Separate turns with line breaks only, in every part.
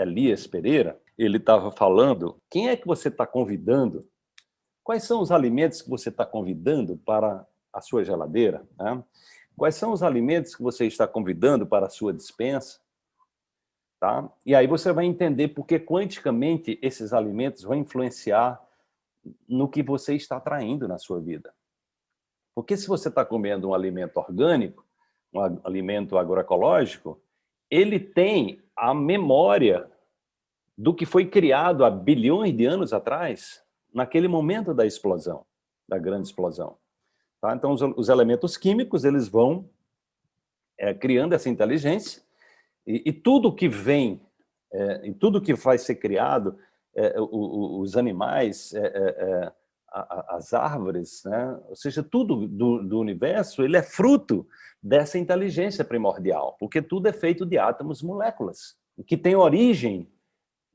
Elias Pereira, ele estava falando, quem é que você está convidando? Quais são os alimentos que você está convidando para a sua geladeira? Né? Quais são os alimentos que você está convidando para a sua dispensa? Tá? E aí você vai entender porque quanticamente esses alimentos vão influenciar no que você está atraindo na sua vida. Porque se você está comendo um alimento orgânico, um alimento agroecológico, ele tem a memória do que foi criado há bilhões de anos atrás, naquele momento da explosão, da grande explosão. Tá? Então, os, os, elementos químicos eles vão é, criando essa inteligência e, e tudo que vem, é, e tudo que vai ser criado, é, o, os animais, é, é, é, as árvores, né? ou seja, tudo do, do, universo, ele é fruto dessa inteligência primordial, porque tudo é feito de átomos moléculas, que tem origem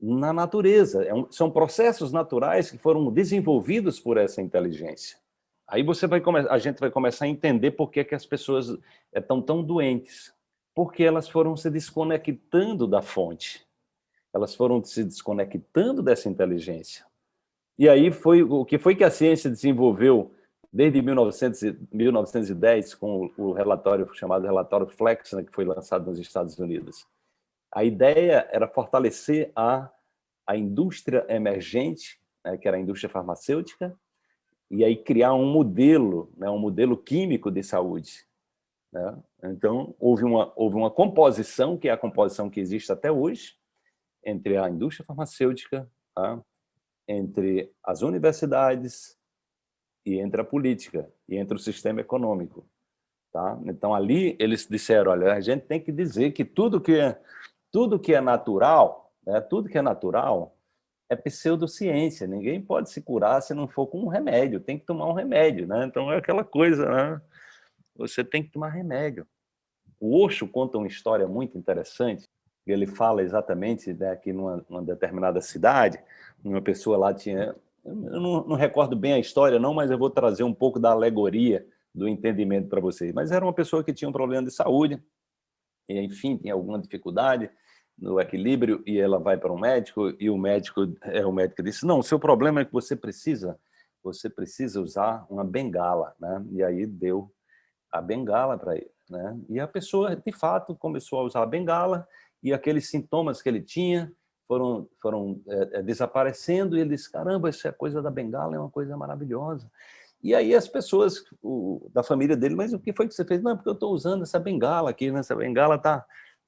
na natureza. É são processos naturais que foram desenvolvidos por essa inteligência. Aí você vai a gente vai começar a entender por que, que as pessoas estão tão doentes. Porque elas foram se desconectando da fonte. Elas foram se desconectando dessa inteligência. E aí foi o que foi que a ciência desenvolveu desde 1900, 1910 com o relatório chamado relatório Flex, né, que foi lançado nos Estados Unidos. A ideia era fortalecer a, a indústria emergente, né, que era a indústria farmacêutica, e aí criar um modelo, né, um modelo químico de saúde. Né? Então, houve uma, houve uma composição, que é a composição que existe até hoje, entre a indústria farmacêutica, tá? entre as universidades e entre a política, e entre o sistema econômico. Tá? Então, ali eles disseram, olha, a gente tem que dizer que tudo que tudo que é natural, né, tudo que é natural é pseudociência, ninguém pode se curar se não for com um remédio, tem que tomar um remédio, né? Então é aquela coisa, né? Você tem que tomar remédio. O Osho conta uma história muito interessante, ele fala exatamente né, que numa, numa determinada cidade, uma pessoa lá tinha, eu não, não recordo bem a história não, mas eu vou trazer um pouco da alegoria do entendimento para vocês, mas era uma pessoa que tinha um problema de saúde, e, enfim, tinha alguma dificuldade, no equilíbrio e ela vai para um médico e o médico é o médico disse não, o seu problema é que você precisa você precisa usar uma bengala, né? E aí deu a bengala para ele, né? E a pessoa de fato começou a usar a bengala e aqueles sintomas que ele tinha foram foram é, desaparecendo e ele disse caramba, essa coisa da bengala é uma coisa maravilhosa. E aí as pessoas o, da família dele, mas o que foi que você fez? Não, porque eu estou usando essa bengala aqui, né? essa bengala está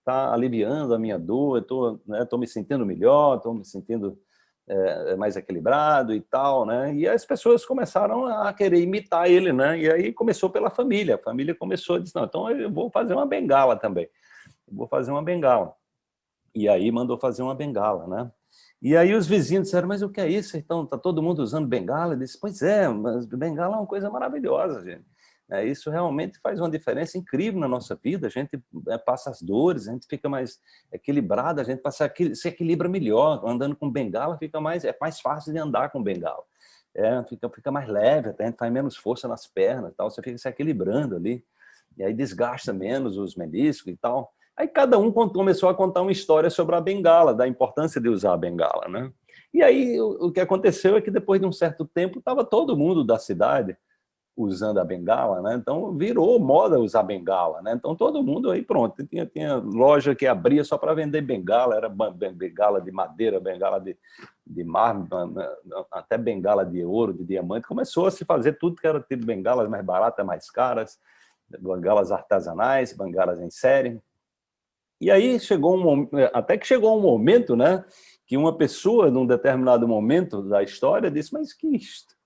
está aliviando a minha dor, estou né, me sentindo melhor, estou me sentindo é, mais equilibrado e tal, né? E as pessoas começaram a querer imitar ele, né? E aí começou pela família, a família começou a dizer, não, então eu vou fazer uma bengala também, eu vou fazer uma bengala. E aí mandou fazer uma bengala, né? E aí os vizinhos disseram, mas o que é isso? Então, está todo mundo usando bengala? Ele disse, pois é, mas bengala é uma coisa maravilhosa, gente. É, isso realmente faz uma diferença incrível na nossa vida, a gente é, passa as dores, a gente fica mais equilibrado, a gente passa, se equilibra melhor, andando com bengala fica mais, é mais fácil de andar com bengala, é, fica, fica mais leve, a gente faz menos força nas pernas, tal, você fica se equilibrando ali, e aí desgasta menos os meniscos e tal. Aí cada um começou a contar uma história sobre a bengala, da importância de usar a bengala, né? E aí o, o que aconteceu é que depois de um certo tempo estava todo mundo da cidade usando a bengala, né? Então virou moda usar bengala, né? Então todo mundo aí pronto, tinha, tinha loja que abria só para vender bengala, era bengala de madeira, bengala de, de mármore, até bengala de ouro, de diamante, começou a se fazer tudo que era tipo bengalas mais baratas, mais caras, bengalas artesanais, bengalas em série. E aí chegou um até que chegou um momento, né, que uma pessoa num determinado momento da história disse, mas que isto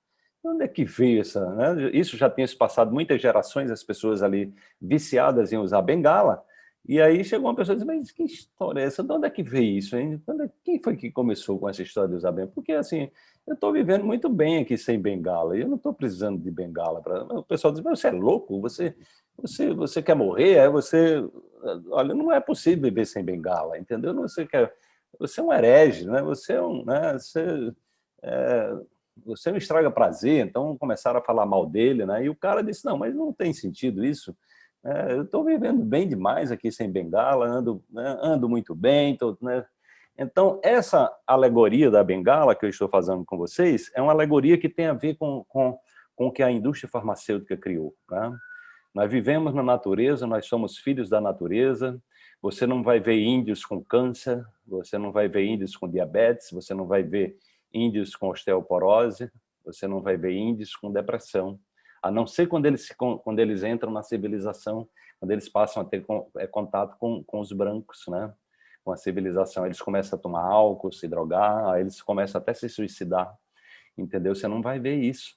onde é que veio essa... Né? Isso já tinha se passado muitas gerações, as pessoas ali viciadas em usar bengala, e aí chegou uma pessoa e disse, mas que história é essa? De onde é que veio isso? Hein? É, quem foi que começou com essa história de usar bengala? Porque assim, eu estou vivendo muito bem aqui sem bengala, e eu não estou precisando de bengala. Pra... O pessoal diz, mas você é louco? Você, você, você quer morrer? É você... Olha, não é possível viver sem bengala, entendeu? Você, quer... você é um herege, né? você é um... Né? Você, é você não estraga prazer, então começaram a falar mal dele, né? E o cara disse, não, mas não tem sentido isso. É, eu estou vivendo bem demais aqui sem bengala, ando, né, ando muito bem, tô, né? Então, essa alegoria da bengala que eu estou fazendo com vocês é uma alegoria que tem a ver com, com, com o que a indústria farmacêutica criou. Né? Nós vivemos na natureza, nós somos filhos da natureza, você não vai ver índios com câncer, você não vai ver índios com diabetes, você não vai ver índios com osteoporose, você não vai ver índios com depressão, a não ser quando eles, quando eles entram na civilização, quando eles passam a ter é, contato com, com os brancos, né? com a civilização. Eles começam a tomar álcool, se drogar, eles começam até a se suicidar, entendeu? Você não vai ver isso.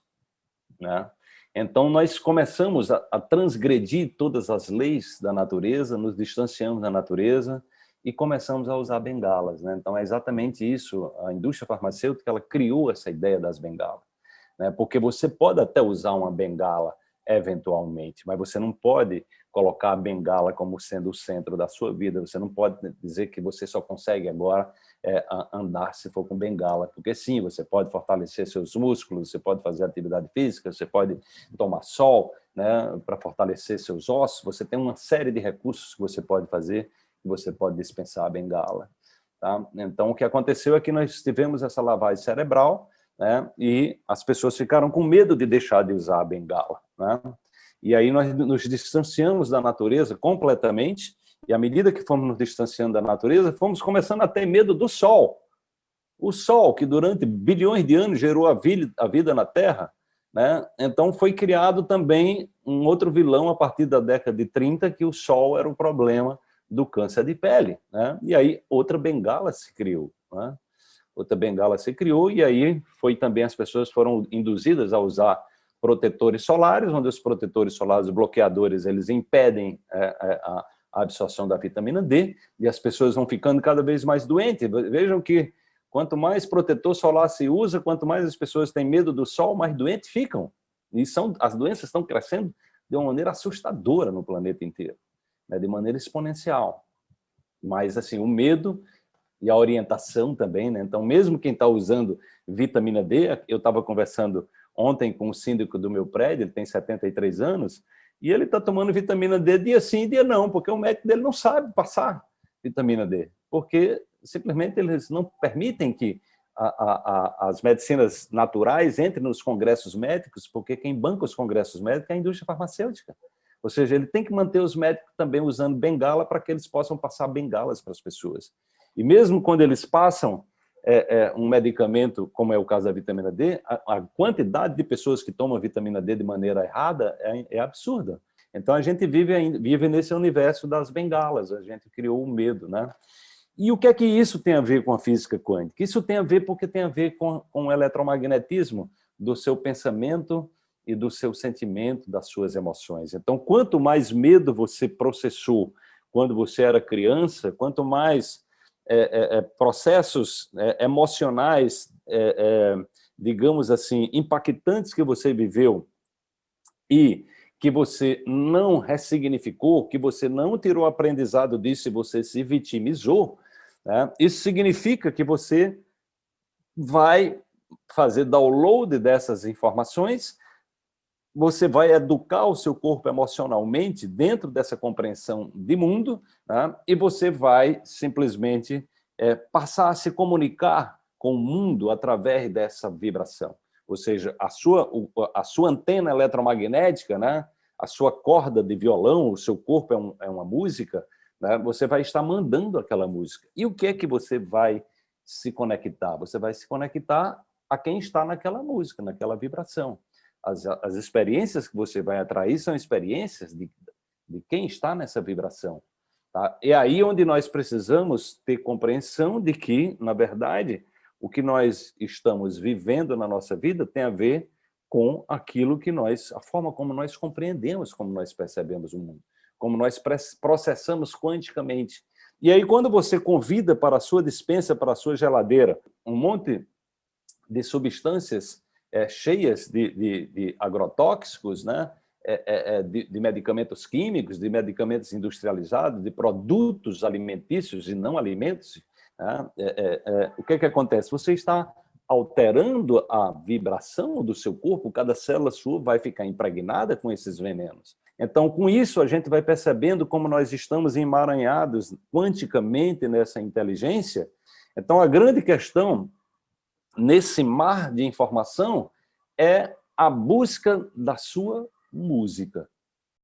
Né? Então, nós começamos a, a transgredir todas as leis da natureza, nos distanciamos da natureza, e começamos a usar bengalas. Né? Então, é exatamente isso. A indústria farmacêutica ela criou essa ideia das bengalas né? porque você pode até usar uma bengala eventualmente, mas você não pode colocar a bengala como sendo o centro da sua vida, você não pode dizer que você só consegue agora é, andar se for com bengala, porque sim, você pode fortalecer seus músculos, você pode fazer atividade física, você pode tomar sol né, para fortalecer seus ossos, você tem uma série de recursos que você pode fazer, você pode dispensar a bengala. Tá? Então, o que aconteceu é que nós tivemos essa lavagem cerebral, né? e as pessoas ficaram com medo de deixar de usar a bengala. Né? E aí nós nos distanciamos da natureza completamente, e à medida que fomos nos distanciando da natureza, fomos começando a ter medo do sol. O sol, que durante bilhões de anos gerou a vida, a vida na Terra, né? então foi criado também um outro vilão a partir da década de 30, que o sol era o problema do câncer de pele. Né? E aí outra bengala se criou. Né? outra bengala se criou, e aí foi também as pessoas foram induzidas a usar protetores solares, onde os protetores solares, bloqueadores, eles impedem é, é, a, a absorção da vitamina D, e as pessoas vão ficando cada vez mais doentes. Vejam que quanto mais protetor solar se usa, quanto mais as pessoas têm medo do sol, mais doentes ficam. E são, as doenças estão crescendo de uma maneira assustadora no planeta inteiro, né, de maneira exponencial. Mas, assim, o medo e a orientação também, né? Então, mesmo quem está usando vitamina D, eu estava conversando ontem com o síndico do meu prédio, ele tem 73 anos, e ele está tomando vitamina D dia sim dia não, porque o médico dele não sabe passar vitamina D, porque simplesmente eles não permitem que a, a, a, as medicinas naturais entrem nos congressos médicos, porque quem banca os congressos médicos é a indústria farmacêutica. Ou seja, ele tem que manter os médicos também usando bengala para que eles possam passar bengalas para as pessoas. E mesmo quando eles passam é, é, um medicamento, como é o caso da vitamina D, a, a, quantidade de pessoas que tomam vitamina D de maneira errada é, é absurda. Então a gente vive, vive nesse universo das bengalas, a gente criou o medo, né? E o que é que isso tem a ver com a física quântica? Isso tem a ver porque tem a ver com, com o eletromagnetismo do seu pensamento e do seu sentimento, das suas emoções. Então, quanto mais medo você processou quando você era criança, quanto mais é, é, é, processos é, emocionais, é, digamos assim, impactantes que você viveu e que você não ressignificou, que você não tirou aprendizado disso e você se vitimizou, né? isso significa que você vai fazer download dessas informações, você vai educar o seu corpo emocionalmente dentro dessa compreensão de mundo, né? e você vai simplesmente é, passar a se comunicar com o mundo através dessa vibração. Ou seja, a sua, a sua antena eletromagnética, né? a sua corda de violão, o seu corpo é, um, é uma música, né? você vai estar mandando aquela música. E o que é que você vai se conectar? Você vai se conectar a quem está naquela música, naquela vibração. As, as experiências que você vai atrair são experiências de, de quem está nessa vibração. Tá? É aí onde nós precisamos ter compreensão de que, na verdade, o que nós estamos vivendo na nossa vida tem a ver com aquilo que nós, a forma como nós compreendemos, como nós percebemos o mundo, como nós processamos quanticamente. E aí, quando você convida para a sua dispensa, para a sua geladeira, um monte de substâncias é, cheias de, de, de agrotóxicos, né? É, é, é, de, de, medicamentos químicos, de medicamentos industrializados, de produtos alimentícios e não alimentos, né? é, o que, que acontece? Você está alterando a vibração do seu corpo, cada célula sua vai ficar impregnada com esses venenos. Então, com isso, a gente vai percebendo como nós estamos emaranhados quanticamente nessa inteligência, Então, a grande questão nesse mar de informação é a busca da sua música.